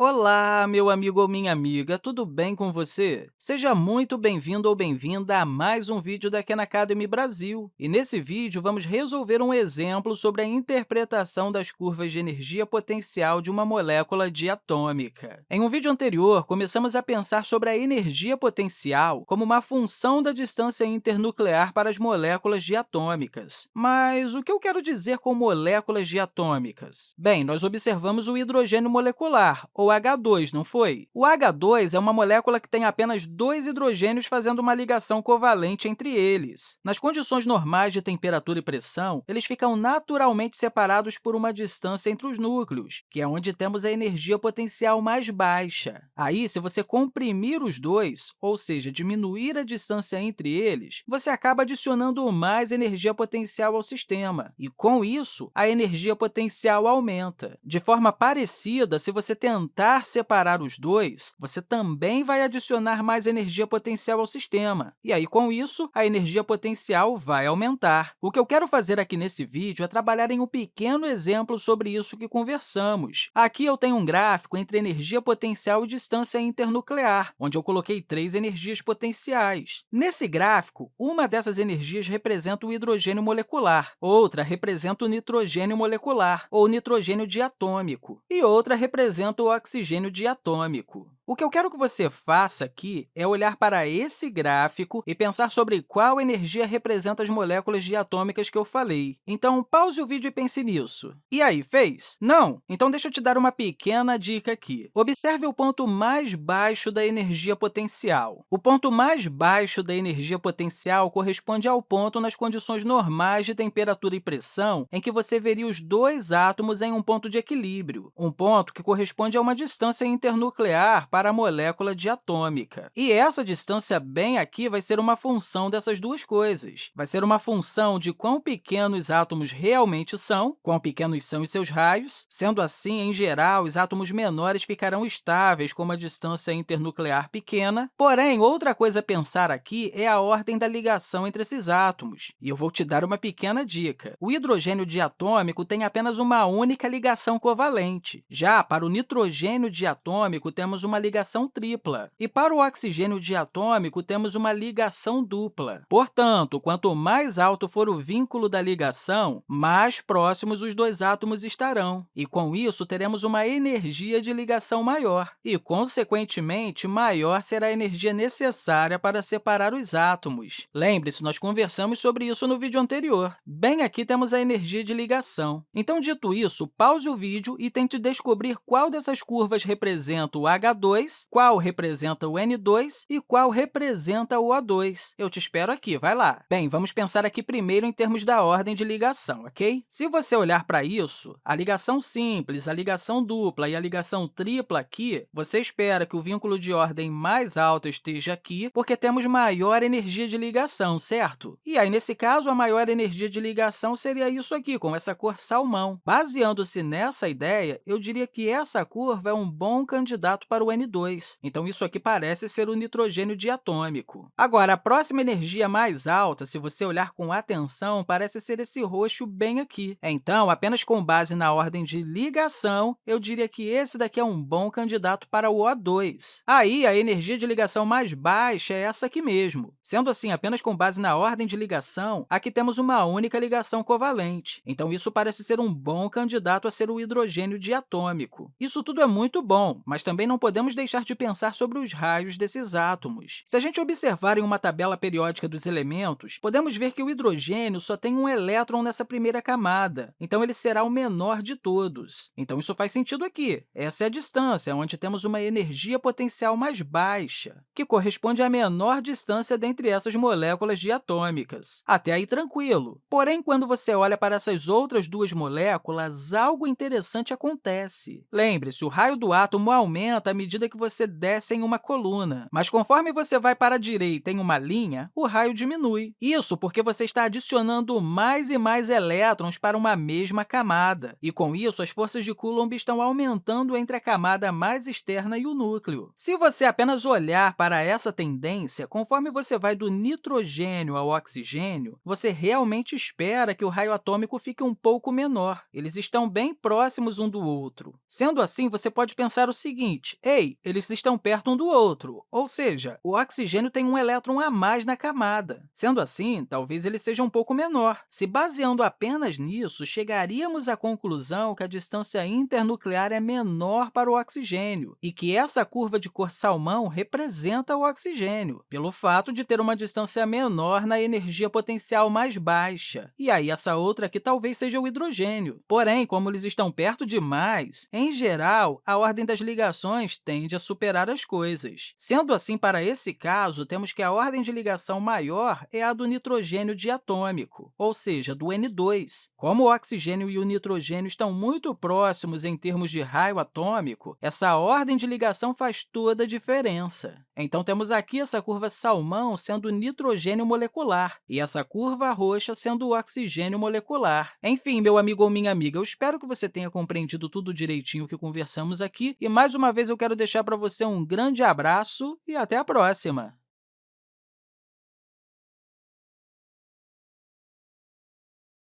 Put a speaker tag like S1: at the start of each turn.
S1: Olá, meu amigo ou minha amiga, tudo bem com você? Seja muito bem-vindo ou bem-vinda a mais um vídeo da Khan Academy Brasil. E nesse vídeo, vamos resolver um exemplo sobre a interpretação das curvas de energia potencial de uma molécula diatômica. Em um vídeo anterior, começamos a pensar sobre a energia potencial como uma função da distância internuclear para as moléculas diatômicas. Mas o que eu quero dizer com moléculas diatômicas? Bem, nós observamos o hidrogênio molecular, ou H2, não foi? O H2 é uma molécula que tem apenas dois hidrogênios fazendo uma ligação covalente entre eles. Nas condições normais de temperatura e pressão, eles ficam naturalmente separados por uma distância entre os núcleos, que é onde temos a energia potencial mais baixa. Aí, se você comprimir os dois, ou seja, diminuir a distância entre eles, você acaba adicionando mais energia potencial ao sistema, e, com isso, a energia potencial aumenta. De forma parecida, se você tentar tentar separar os dois, você também vai adicionar mais energia potencial ao sistema. E aí, com isso, a energia potencial vai aumentar. O que eu quero fazer aqui nesse vídeo é trabalhar em um pequeno exemplo sobre isso que conversamos. Aqui eu tenho um gráfico entre energia potencial e distância internuclear, onde eu coloquei três energias potenciais. Nesse gráfico, uma dessas energias representa o hidrogênio molecular, outra representa o nitrogênio molecular, ou nitrogênio diatômico, e outra representa o oxigênio oxigênio diatômico. O que eu quero que você faça aqui é olhar para esse gráfico e pensar sobre qual energia representa as moléculas diatômicas que eu falei. Então, pause o vídeo e pense nisso. E aí, fez? Não? Então, deixa eu te dar uma pequena dica aqui. Observe o ponto mais baixo da energia potencial. O ponto mais baixo da energia potencial corresponde ao ponto nas condições normais de temperatura e pressão em que você veria os dois átomos em um ponto de equilíbrio, um ponto que corresponde a uma distância internuclear para a molécula diatômica. E essa distância bem aqui vai ser uma função dessas duas coisas. Vai ser uma função de quão pequenos os átomos realmente são, quão pequenos são os seus raios. Sendo assim, em geral, os átomos menores ficarão estáveis com uma distância internuclear pequena. Porém, outra coisa a pensar aqui é a ordem da ligação entre esses átomos. E eu vou te dar uma pequena dica. O hidrogênio diatômico tem apenas uma única ligação covalente. Já para o nitrogênio diatômico, temos uma ligação tripla. E para o oxigênio diatômico, temos uma ligação dupla. Portanto, quanto mais alto for o vínculo da ligação, mais próximos os dois átomos estarão. E, com isso, teremos uma energia de ligação maior. E, consequentemente, maior será a energia necessária para separar os átomos. Lembre-se, nós conversamos sobre isso no vídeo anterior. Bem aqui temos a energia de ligação. Então, dito isso, pause o vídeo e tente descobrir qual dessas curvas representa o H2 qual representa o N2 e qual representa o O2. Eu te espero aqui, vai lá. Bem, vamos pensar aqui primeiro em termos da ordem de ligação, ok? Se você olhar para isso, a ligação simples, a ligação dupla e a ligação tripla aqui, você espera que o vínculo de ordem mais alta esteja aqui, porque temos maior energia de ligação, certo? E aí, nesse caso, a maior energia de ligação seria isso aqui, com essa cor salmão. Baseando-se nessa ideia, eu diria que essa curva é um bom candidato para o N2 N2. Então, isso aqui parece ser o nitrogênio diatômico. Agora, a próxima energia mais alta, se você olhar com atenção, parece ser esse roxo bem aqui. Então, apenas com base na ordem de ligação, eu diria que esse daqui é um bom candidato para o O2. Aí, a energia de ligação mais baixa é essa aqui mesmo. Sendo assim, apenas com base na ordem de ligação, aqui temos uma única ligação covalente. Então, isso parece ser um bom candidato a ser o hidrogênio diatômico. Isso tudo é muito bom, mas também não podemos deixar de pensar sobre os raios desses átomos. Se a gente observar em uma tabela periódica dos elementos, podemos ver que o hidrogênio só tem um elétron nessa primeira camada, então ele será o menor de todos. Então, isso faz sentido aqui. Essa é a distância, onde temos uma energia potencial mais baixa, que corresponde à menor distância dentre essas moléculas diatômicas. Até aí, tranquilo. Porém, quando você olha para essas outras duas moléculas, algo interessante acontece. Lembre-se, o raio do átomo aumenta à medida medida que você desce em uma coluna. Mas conforme você vai para a direita em uma linha, o raio diminui. Isso porque você está adicionando mais e mais elétrons para uma mesma camada. E, com isso, as forças de Coulomb estão aumentando entre a camada mais externa e o núcleo. Se você apenas olhar para essa tendência, conforme você vai do nitrogênio ao oxigênio, você realmente espera que o raio atômico fique um pouco menor. Eles estão bem próximos um do outro. Sendo assim, você pode pensar o seguinte, ei, eles estão perto um do outro, ou seja, o oxigênio tem um elétron a mais na camada. Sendo assim, talvez ele seja um pouco menor. Se baseando apenas nisso, chegaríamos à conclusão que a distância internuclear é menor para o oxigênio e que essa curva de cor salmão representa o oxigênio, pelo fato de ter uma distância menor na energia potencial mais baixa. E aí, essa outra aqui talvez seja o hidrogênio. Porém, como eles estão perto demais, em geral, a ordem das ligações tende a superar as coisas. Sendo assim, para esse caso, temos que a ordem de ligação maior é a do nitrogênio diatômico, ou seja, do N2. Como o oxigênio e o nitrogênio estão muito próximos em termos de raio atômico, essa ordem de ligação faz toda a diferença. Então, temos aqui essa curva salmão sendo o nitrogênio molecular e essa curva roxa sendo o oxigênio molecular. Enfim, meu amigo ou minha amiga, eu espero que você tenha compreendido tudo direitinho que conversamos aqui e, mais uma vez, eu quero deixar para você um grande abraço e até a próxima!